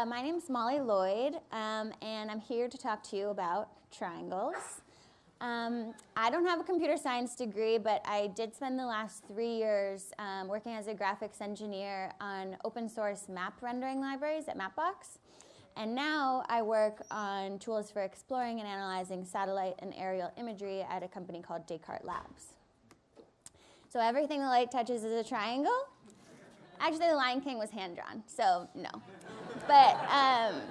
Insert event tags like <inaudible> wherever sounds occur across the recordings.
Uh, my name is Molly Lloyd, um, and I'm here to talk to you about triangles. Um, I don't have a computer science degree, but I did spend the last three years um, working as a graphics engineer on open source map rendering libraries at Mapbox. And now I work on tools for exploring and analyzing satellite and aerial imagery at a company called Descartes Labs. So everything the light touches is a triangle. Actually, The Lion King was hand-drawn, so no. But um,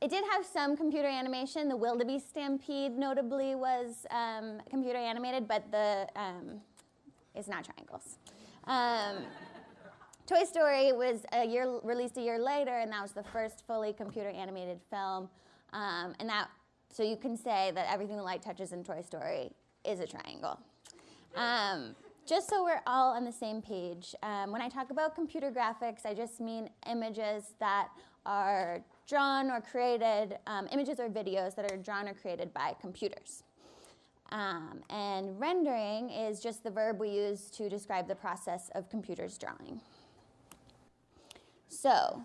it did have some computer animation. The Wildebeest Stampede notably was um, computer animated, but the um, it's not triangles. Um, Toy Story was a year released a year later, and that was the first fully computer animated film. Um, and that, so you can say that everything the light touches in Toy Story is a triangle. Just so we're all on the same page, um, when I talk about computer graphics, I just mean images that are drawn or created, um, images or videos that are drawn or created by computers. Um, and rendering is just the verb we use to describe the process of computers drawing. So,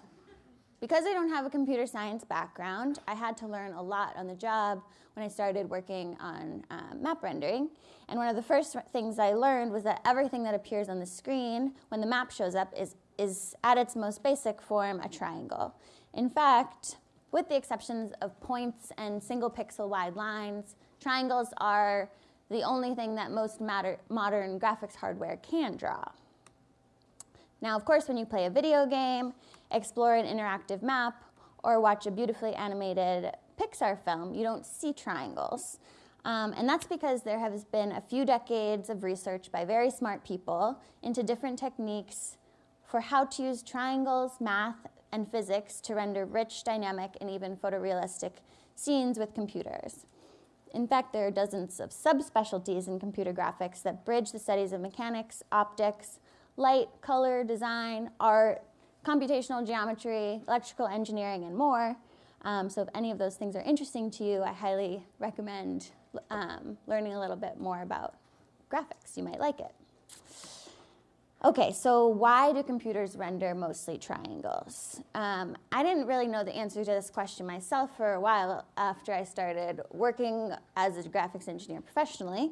because I don't have a computer science background, I had to learn a lot on the job when I started working on um, map rendering. And one of the first things I learned was that everything that appears on the screen when the map shows up is, is at its most basic form a triangle. In fact, with the exceptions of points and single pixel wide lines, triangles are the only thing that most modern graphics hardware can draw. Now, of course, when you play a video game, explore an interactive map, or watch a beautifully animated Pixar film, you don't see triangles. Um, and that's because there has been a few decades of research by very smart people into different techniques for how to use triangles, math, and physics to render rich, dynamic, and even photorealistic scenes with computers. In fact, there are dozens of subspecialties in computer graphics that bridge the studies of mechanics, optics, light, color, design, art, computational geometry, electrical engineering, and more. Um, so if any of those things are interesting to you, I highly recommend um, learning a little bit more about graphics. You might like it. Okay, so why do computers render mostly triangles? Um, I didn't really know the answer to this question myself for a while after I started working as a graphics engineer professionally.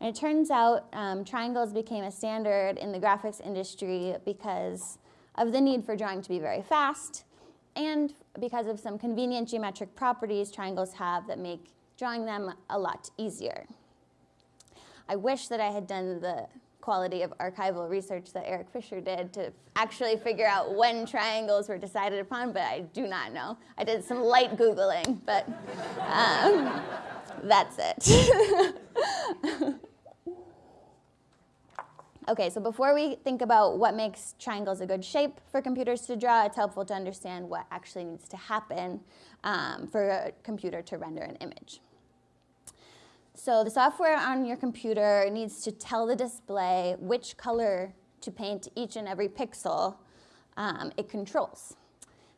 And it turns out um, triangles became a standard in the graphics industry because of the need for drawing to be very fast and because of some convenient geometric properties triangles have that make drawing them a lot easier. I wish that I had done the quality of archival research that Eric Fischer did to actually figure out when triangles were decided upon, but I do not know. I did some light Googling, but um, that's it. <laughs> Okay, so before we think about what makes triangles a good shape for computers to draw, it's helpful to understand what actually needs to happen um, for a computer to render an image. So the software on your computer needs to tell the display which color to paint each and every pixel um, it controls.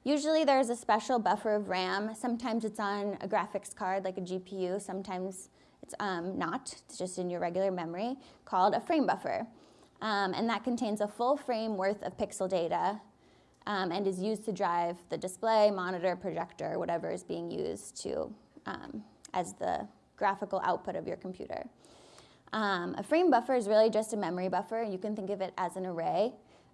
Usually there's a special buffer of RAM. Sometimes it's on a graphics card like a GPU. Sometimes it's um, not. It's just in your regular memory called a frame buffer. Um, and that contains a full frame worth of pixel data um, and is used to drive the display, monitor, projector, whatever is being used to um, as the graphical output of your computer. Um, a frame buffer is really just a memory buffer. You can think of it as an array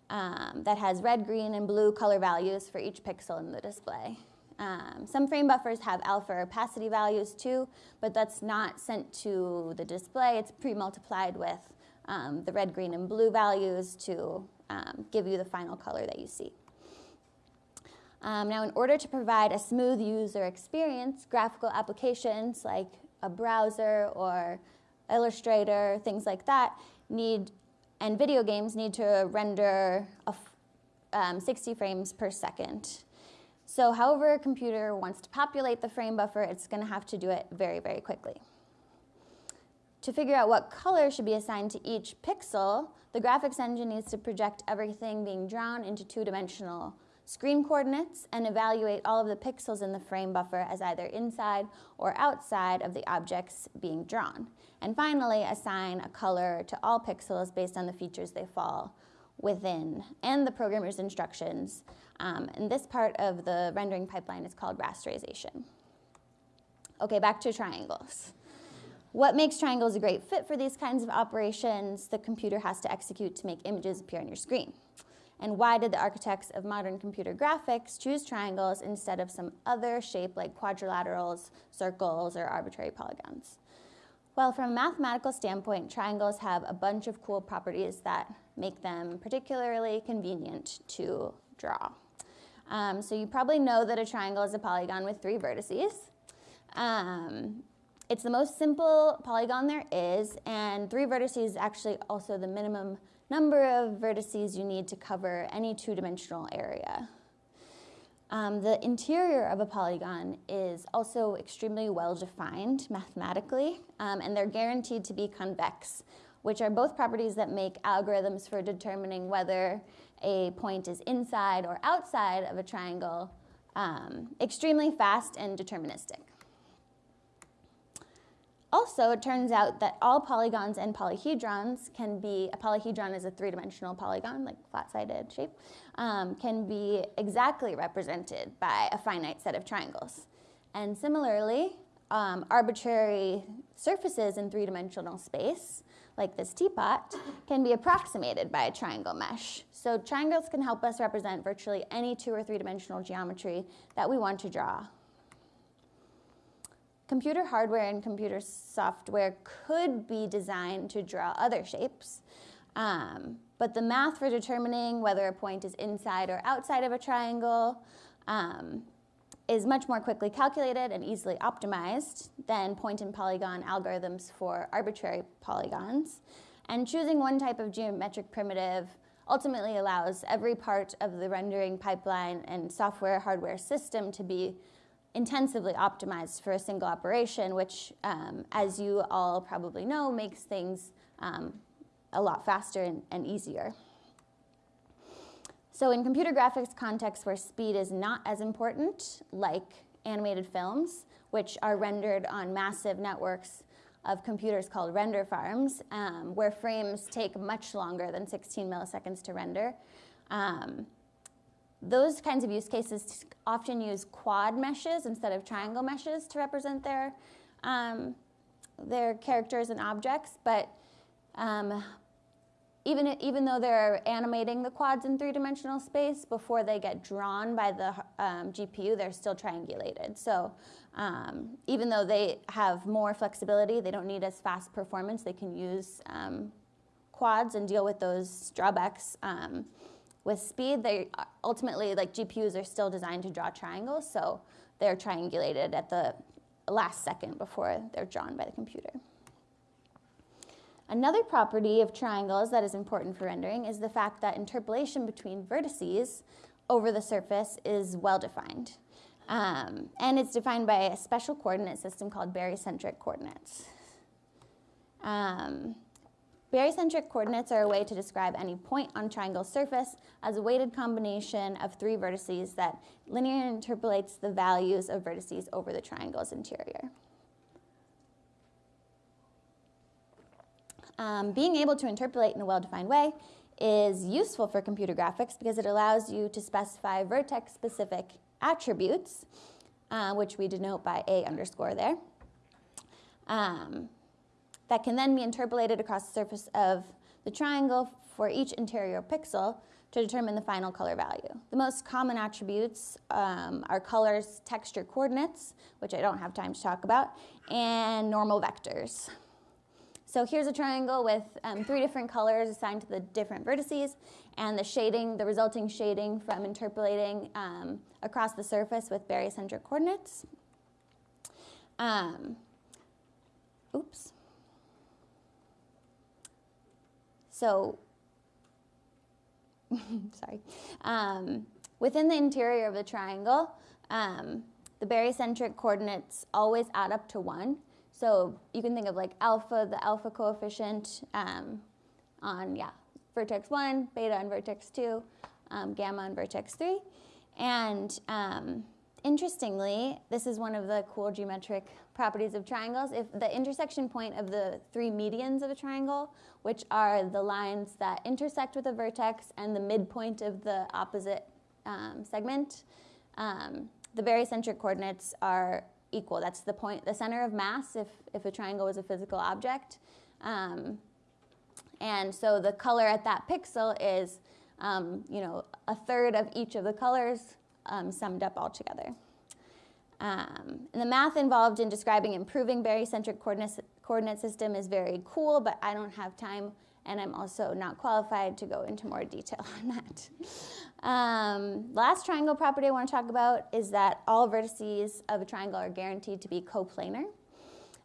um, that has red, green, and blue color values for each pixel in the display. Um, some frame buffers have alpha opacity values too, but that's not sent to the display. It's pre-multiplied with um, the red, green, and blue values to um, give you the final color that you see. Um, now, in order to provide a smooth user experience, graphical applications like a browser or Illustrator, things like that, need, and video games need to render um, 60 frames per second. So however a computer wants to populate the frame buffer, it's going to have to do it very, very quickly. To figure out what color should be assigned to each pixel, the graphics engine needs to project everything being drawn into two-dimensional screen coordinates and evaluate all of the pixels in the frame buffer as either inside or outside of the objects being drawn. And finally, assign a color to all pixels based on the features they fall within and the programmer's instructions. Um, and this part of the rendering pipeline is called rasterization. Okay, back to triangles. What makes triangles a great fit for these kinds of operations the computer has to execute to make images appear on your screen? And why did the architects of modern computer graphics choose triangles instead of some other shape like quadrilaterals, circles, or arbitrary polygons? Well, from a mathematical standpoint, triangles have a bunch of cool properties that make them particularly convenient to draw. Um, so you probably know that a triangle is a polygon with three vertices. Um, it's the most simple polygon there is, and three vertices is actually also the minimum number of vertices you need to cover any two-dimensional area. Um, the interior of a polygon is also extremely well defined mathematically, um, and they're guaranteed to be convex, which are both properties that make algorithms for determining whether a point is inside or outside of a triangle um, extremely fast and deterministic. Also, it turns out that all polygons and polyhedrons can be, a polyhedron is a three-dimensional polygon, like flat-sided shape, um, can be exactly represented by a finite set of triangles. And similarly, um, arbitrary surfaces in three-dimensional space, like this teapot, can be approximated by a triangle mesh. So triangles can help us represent virtually any two or three-dimensional geometry that we want to draw computer hardware and computer software could be designed to draw other shapes. Um, but the math for determining whether a point is inside or outside of a triangle um, is much more quickly calculated and easily optimized than point and polygon algorithms for arbitrary polygons. And choosing one type of geometric primitive ultimately allows every part of the rendering pipeline and software hardware system to be intensively optimized for a single operation, which, um, as you all probably know, makes things um, a lot faster and, and easier. So in computer graphics contexts where speed is not as important, like animated films, which are rendered on massive networks of computers called render farms, um, where frames take much longer than 16 milliseconds to render. Um, those kinds of use cases often use quad meshes instead of triangle meshes to represent their, um, their characters and objects, but um, even, even though they're animating the quads in three-dimensional space, before they get drawn by the um, GPU, they're still triangulated. So um, even though they have more flexibility, they don't need as fast performance, they can use um, quads and deal with those drawbacks um, with speed, they ultimately, like GPUs are still designed to draw triangles, so they're triangulated at the last second before they're drawn by the computer. Another property of triangles that is important for rendering is the fact that interpolation between vertices over the surface is well defined. Um, and it's defined by a special coordinate system called barycentric coordinates. Um, Barycentric coordinates are a way to describe any point on triangle's surface as a weighted combination of three vertices that linearly interpolates the values of vertices over the triangle's interior. Um, being able to interpolate in a well-defined way is useful for computer graphics because it allows you to specify vertex-specific attributes, uh, which we denote by A underscore there. Um, that can then be interpolated across the surface of the triangle for each interior pixel to determine the final color value. The most common attributes um, are colors, texture coordinates, which I don't have time to talk about, and normal vectors. So here's a triangle with um, three different colors assigned to the different vertices, and the shading, the resulting shading from interpolating um, across the surface with barycentric coordinates. Um, oops. So, <laughs> sorry, um, within the interior of a triangle, um, the barycentric coordinates always add up to one. So you can think of like alpha, the alpha coefficient um, on, yeah, vertex one, beta on vertex two, um, gamma on vertex three. And um, interestingly, this is one of the cool geometric properties of triangles. If the intersection point of the three medians of a triangle, which are the lines that intersect with a vertex and the midpoint of the opposite um, segment, um, the barycentric coordinates are equal. That's the point, the center of mass if, if a triangle was a physical object. Um, and so the color at that pixel is, um, you know, a third of each of the colors um, summed up all together. Um, and the math involved in describing improving barycentric coordinate, coordinate system is very cool, but I don't have time and I'm also not qualified to go into more detail <laughs> on that. Um, last triangle property I want to talk about is that all vertices of a triangle are guaranteed to be coplanar.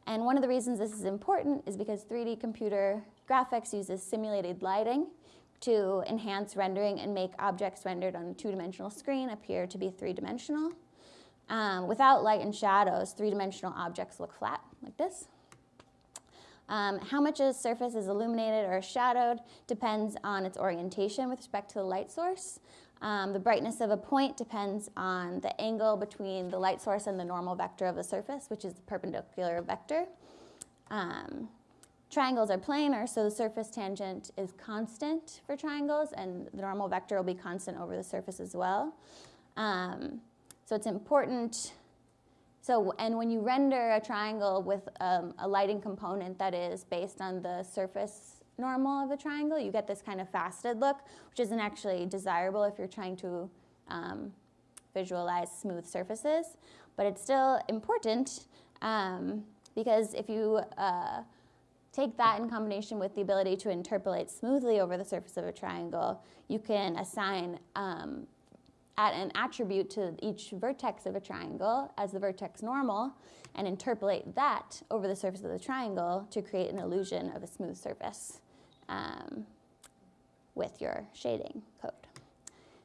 And one of the reasons this is important is because 3D computer graphics uses simulated lighting to enhance rendering and make objects rendered on a two-dimensional screen appear to be three-dimensional. Um, without light and shadows, three-dimensional objects look flat, like this. Um, how much a surface is illuminated or shadowed depends on its orientation with respect to the light source. Um, the brightness of a point depends on the angle between the light source and the normal vector of the surface, which is the perpendicular vector. Um, triangles are planar, so the surface tangent is constant for triangles, and the normal vector will be constant over the surface as well. Um, so it's important so, and when you render a triangle with um, a lighting component that is based on the surface normal of a triangle, you get this kind of faceted look, which isn't actually desirable if you're trying to um, visualize smooth surfaces. But it's still important um, because if you uh, take that in combination with the ability to interpolate smoothly over the surface of a triangle, you can assign um, add an attribute to each vertex of a triangle as the vertex normal and interpolate that over the surface of the triangle to create an illusion of a smooth surface um, with your shading code.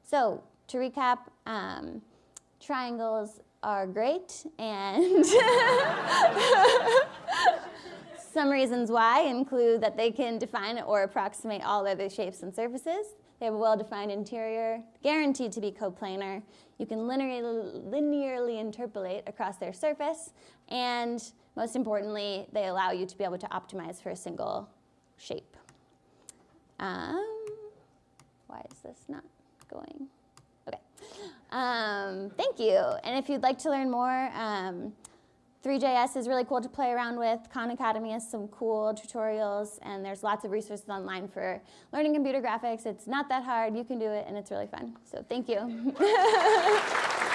So to recap, um, triangles are great and <laughs> <laughs> some reasons why include that they can define or approximate all other shapes and surfaces. They have a well-defined interior, guaranteed to be coplanar. You can linearly, linearly interpolate across their surface, and most importantly, they allow you to be able to optimize for a single shape. Um, why is this not going? Okay. Um, thank you. And if you'd like to learn more, um, Three.js is really cool to play around with. Khan Academy has some cool tutorials, and there's lots of resources online for learning computer graphics. It's not that hard. You can do it, and it's really fun. So thank you. <laughs>